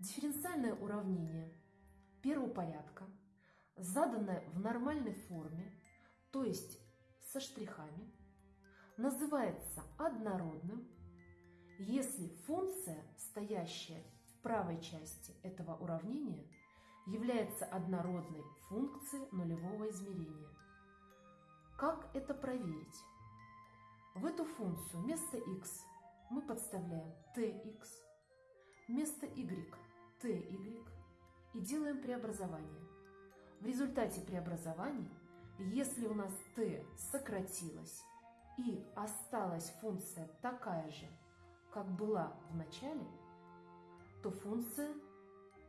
Дифференциальное уравнение первого порядка, заданное в нормальной форме, то есть со штрихами, называется однородным, если функция, стоящая в правой части этого уравнения, является однородной функцией нулевого измерения. Как это проверить? В эту функцию вместо x мы подставляем tx, вместо y – ty и делаем преобразование. В результате преобразований, если у нас t сократилось и осталась функция такая же, как была в начале, то функция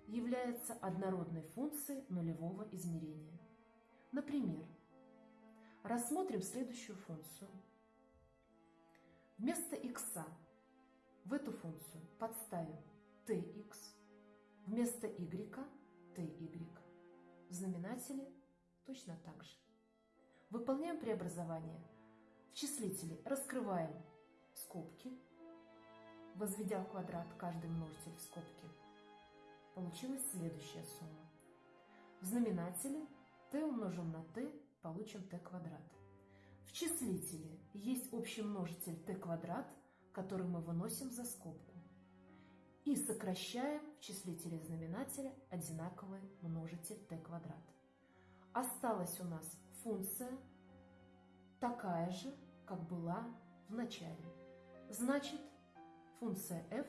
является однородной функцией нулевого измерения. Например, рассмотрим следующую функцию. Вместо x в эту функцию подставим tx, вместо y – ty. В знаменателе точно так же. Выполняем преобразование. В числителе раскрываем скобки, возведя в квадрат каждый множитель в скобки. Получилась следующая сумма. В знаменателе t умножим на t получим t квадрат. В числителе есть общий множитель t квадрат, который мы выносим за скобку. И сокращаем в числителе и знаменателе одинаковый множитель t квадрат. Осталась у нас функция такая же, как была в начале. Значит, функция f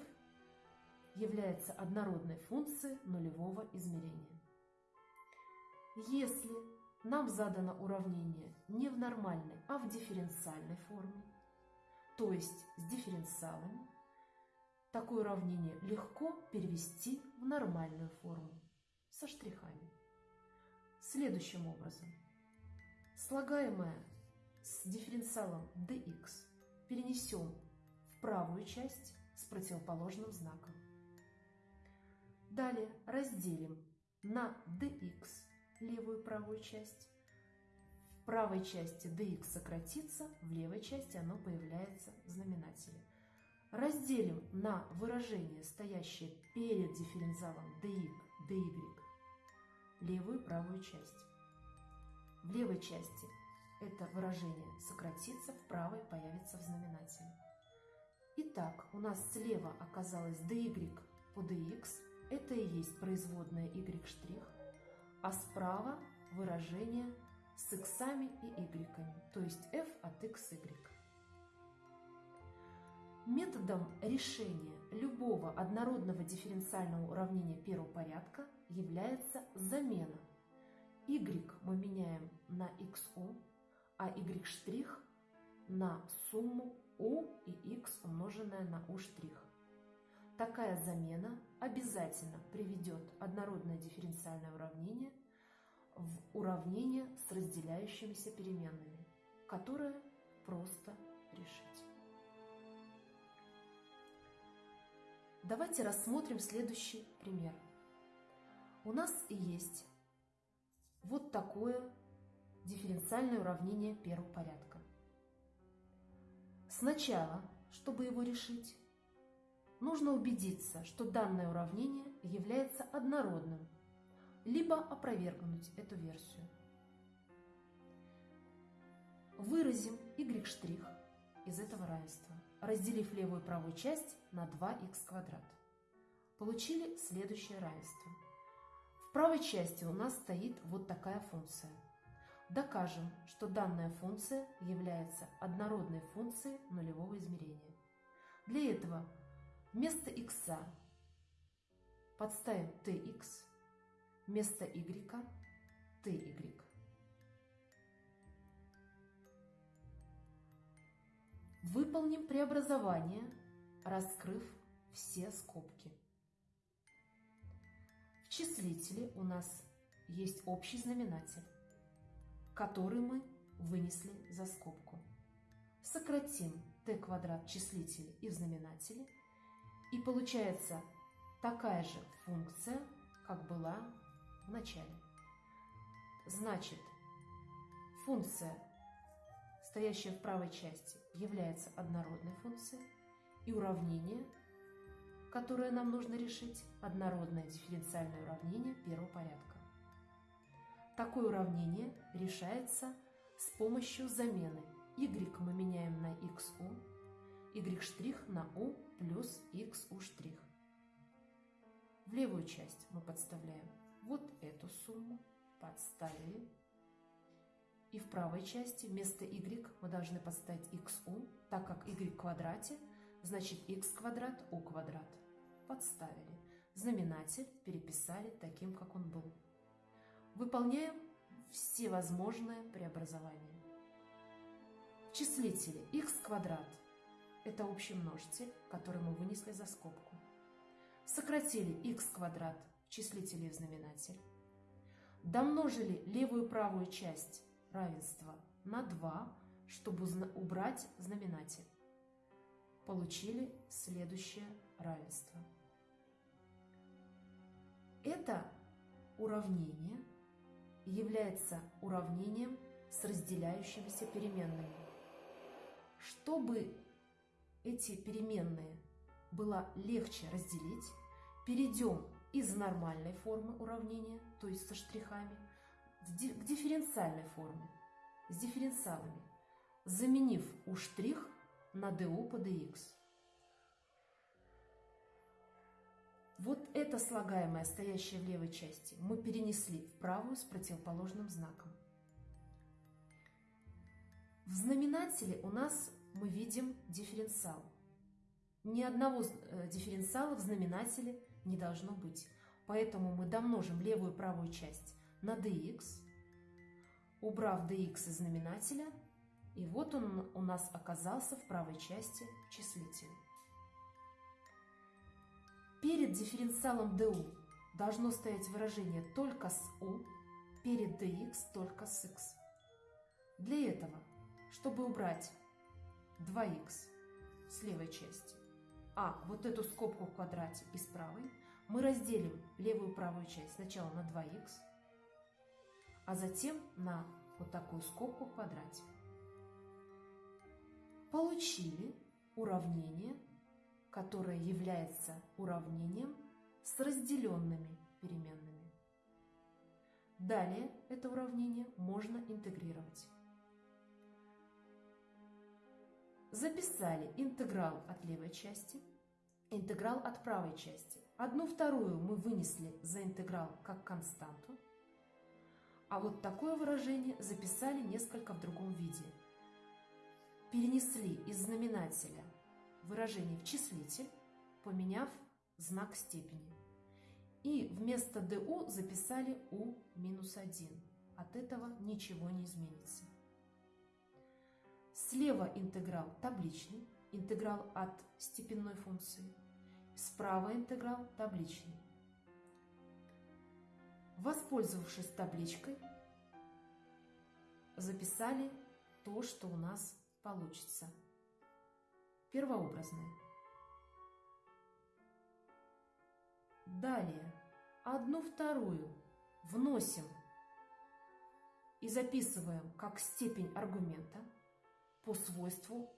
является однородной функцией нулевого измерения. Если нам задано уравнение не в нормальной, а в дифференциальной форме, то есть с дифференциалами, такое уравнение легко перевести в нормальную форму со штрихами. Следующим образом. Слагаемое с дифференциалом dx перенесем в правую часть с противоположным знаком. Далее разделим на dx левую и правую часть. В правой части dx сократится, в левой части оно появляется в знаменателе. Разделим на выражение, стоящее перед дифференциалом dy, dy, левую и правую часть. В левой части это выражение сократится, в правой появится в знаменателе. Итак, у нас слева оказалось dy по dx, это и есть производная y', а справа выражение с иксами и y, то есть f от x, y. Методом решения любого однородного дифференциального уравнения первого порядка является замена. y мы меняем на xu, а y' на сумму u и x умноженное на u'. Такая замена обязательно приведет однородное дифференциальное уравнение в уравнение с разделяющимися переменными, которое просто решить. Давайте рассмотрим следующий пример. У нас есть вот такое дифференциальное уравнение первого порядка. Сначала, чтобы его решить, нужно убедиться, что данное уравнение является однородным, либо опровергнуть эту версию. Выразим y' из этого равенства, разделив левую и правую часть на 2х квадрат. Получили следующее равенство. В правой части у нас стоит вот такая функция. Докажем, что данная функция является однородной функцией нулевого измерения. Для этого Вместо x подставим tx, вместо y – ty. Выполним преобразование, раскрыв все скобки. В числителе у нас есть общий знаменатель, который мы вынесли за скобку. Сократим t квадрат числителя и в знаменателе – и получается такая же функция, как была в начале. Значит, функция, стоящая в правой части, является однородной функцией, и уравнение которое нам нужно решить, однородное дифференциальное уравнение первого порядка. Такое уравнение решается с помощью замены y мы меняем на xu, y' на u плюс xu'. В левую часть мы подставляем вот эту сумму, подставили. И в правой части вместо y мы должны подставить xu, так как y в квадрате, значит x квадрат u квадрат. Подставили. Знаменатель переписали таким, как он был. Выполняем все возможные преобразования. В числителе x квадрат – это общий множитель, который мы вынесли за скобку. Сократили x квадрат в числителе и в знаменатель. Домножили левую и правую часть равенства на 2, чтобы убрать знаменатель. Получили следующее равенство. Это уравнение является уравнением с разделяющимися переменными. Чтобы эти переменные было легче разделить, перейдем из нормальной формы уравнения, то есть со штрихами, к дифференциальной форме, с дифференциалами, заменив у штрих на du по dx. Вот это слагаемое, стоящее в левой части, мы перенесли в правую с противоположным знаком. В знаменателе у нас мы видим дифференциал. Ни одного э, дифференциала в знаменателе не должно быть. Поэтому мы домножим левую и правую часть на dx, убрав dx из знаменателя, и вот он у нас оказался в правой части числителя. Перед дифференциалом du должно стоять выражение только с u, перед dx только с x. Для этого, чтобы убрать 2х с левой части, а вот эту скобку в квадрате из правой, мы разделим левую и правую часть сначала на 2х, а затем на вот такую скобку в квадрате. Получили уравнение, которое является уравнением с разделенными переменными. Далее это уравнение можно интегрировать. Записали интеграл от левой части, интеграл от правой части. Одну вторую мы вынесли за интеграл как константу, а вот такое выражение записали несколько в другом виде. Перенесли из знаменателя выражение в числитель, поменяв знак степени. И вместо du записали u минус 1. От этого ничего не изменится. Слева интеграл табличный, интеграл от степенной функции. Справа интеграл табличный. Воспользовавшись табличкой, записали то, что у нас получится. Первообразное. Далее одну вторую вносим и записываем как степень аргумента – по свойству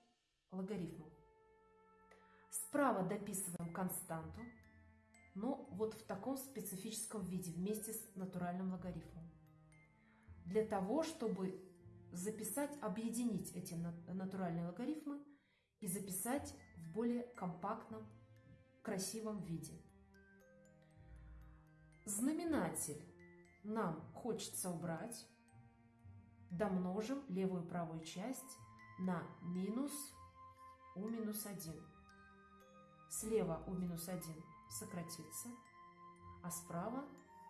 логарифму. Справа дописываем константу, но вот в таком специфическом виде вместе с натуральным логарифмом. Для того, чтобы записать, объединить эти натуральные логарифмы и записать в более компактном, красивом виде. Знаменатель нам хочется убрать. Домножим левую и правую часть на минус у минус 1. Слева у минус 1 сократится, а справа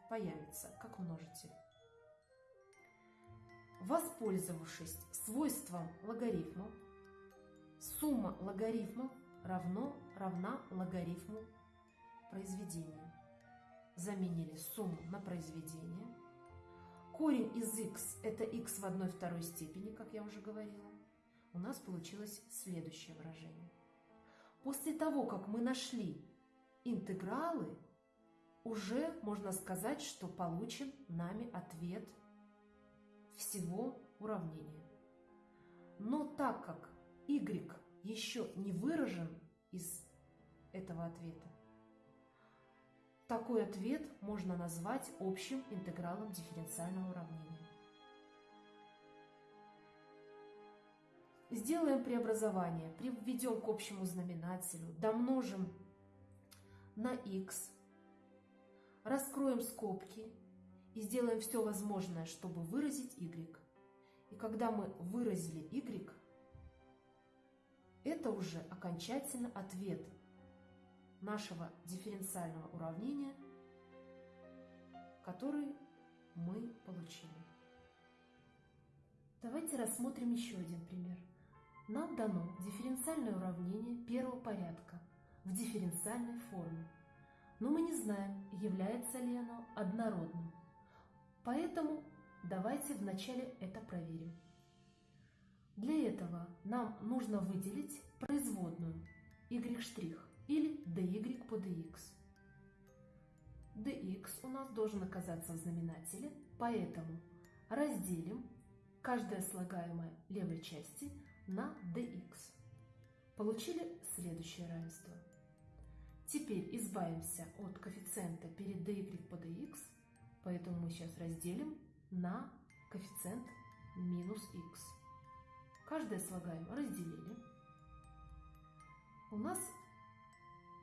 появится как множитель. Воспользовавшись свойством логарифмов, сумма логарифмов равно, равна логарифму произведения. Заменили сумму на произведение. Корень из x – это x в одной второй степени, как я уже говорила у нас получилось следующее выражение. После того, как мы нашли интегралы, уже можно сказать, что получен нами ответ всего уравнения. Но так как y еще не выражен из этого ответа, Такой ответ можно назвать общим интегралом дифференциального уравнения. Сделаем преобразование, приведем к общему знаменателю, домножим на x, раскроем скобки и сделаем все возможное, чтобы выразить y. И когда мы выразили y, это уже окончательно ответ нашего дифференциального уравнения, который мы получили. Давайте рассмотрим еще один пример. Нам дано дифференциальное уравнение первого порядка в дифференциальной форме, но мы не знаем, является ли оно однородным. Поэтому давайте вначале это проверим. Для этого нам нужно выделить производную y' или dy по dx. dx у нас должен оказаться в знаменателе, поэтому разделим каждое слагаемое левой части на dx. Получили следующее равенство. Теперь избавимся от коэффициента перед dy по dx, поэтому мы сейчас разделим на коэффициент минус x. Каждое слагаемое разделили. У нас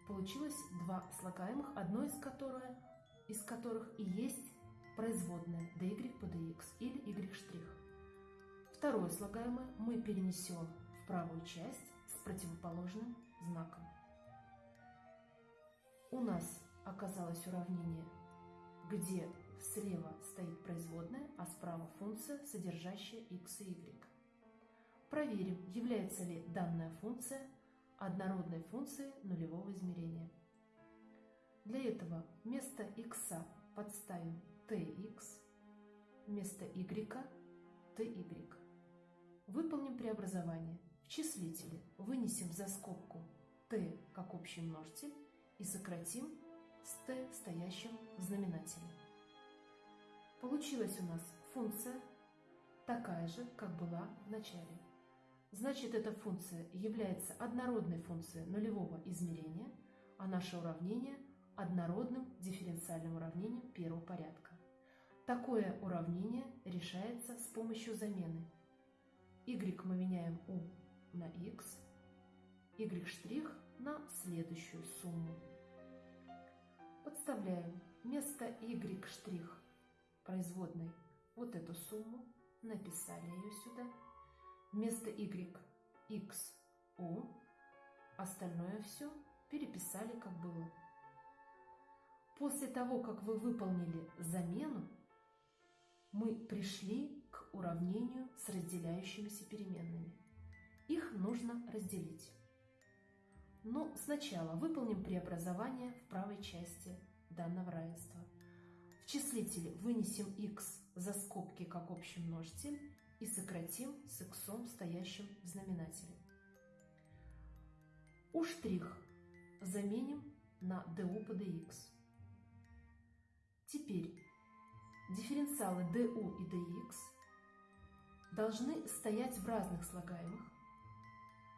получилось два слагаемых, одно из которых, из которых и есть производная dy по dx или y'. Второе слагаемое мы перенесем в правую часть с противоположным знаком. У нас оказалось уравнение, где слева стоит производная, а справа функция, содержащая x и y. Проверим, является ли данная функция однородной функцией нулевого измерения. Для этого вместо x подставим tx, вместо y – ty. Выполним преобразование. В числителе вынесем за скобку t как общий множитель и сократим с t, стоящим в знаменателе. Получилась у нас функция такая же, как была в начале. Значит, эта функция является однородной функцией нулевого измерения, а наше уравнение – однородным дифференциальным уравнением первого порядка. Такое уравнение решается с помощью замены – y мы меняем u на x, y' на следующую сумму. Подставляем вместо y' производной вот эту сумму, написали ее сюда. Вместо y x u, остальное все переписали как было. После того, как вы выполнили замену, мы пришли к уравнению с разделяющимися переменными. Их нужно разделить. Но сначала выполним преобразование в правой части данного равенства. В числителе вынесем x за скобки как общий множитель и сократим с x, стоящим в знаменателе. У штрих заменим на du по dx. Теперь дифференциалы du и dx должны стоять в разных слагаемых,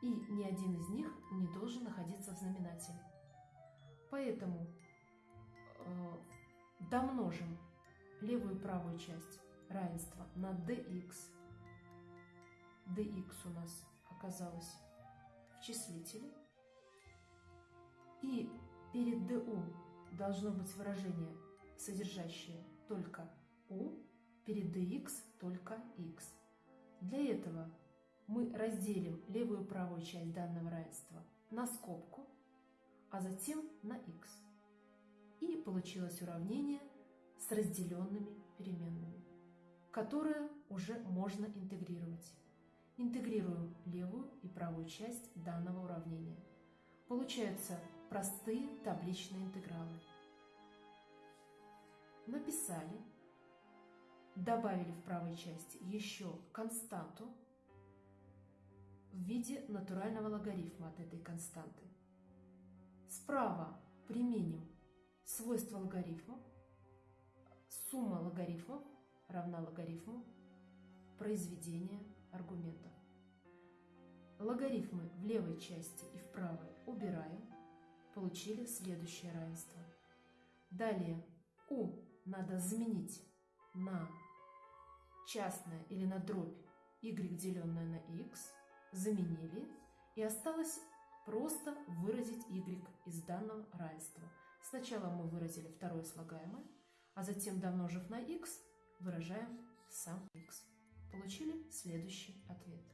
и ни один из них не должен находиться в знаменателе. Поэтому э, домножим левую и правую часть равенства на dx. dx у нас оказалось в числителе. И перед du должно быть выражение, содержащее только u, перед dx только x. Для этого мы разделим левую и правую часть данного равенства на скобку, а затем на x. И получилось уравнение с разделенными переменными, которое уже можно интегрировать. Интегрируем левую и правую часть данного уравнения. Получаются простые табличные интегралы. Написали добавили в правой части еще константу в виде натурального логарифма от этой константы. Справа применим свойство логарифма. Сумма логарифмов равна логарифму произведения аргументов. Логарифмы в левой части и в правой убираем. Получили следующее равенство. Далее u надо заменить на частное или на дробь y, деленное на x, заменили, и осталось просто выразить y из данного равенства. Сначала мы выразили второе слагаемое, а затем, домножив на x, выражаем сам x. Получили следующий ответ.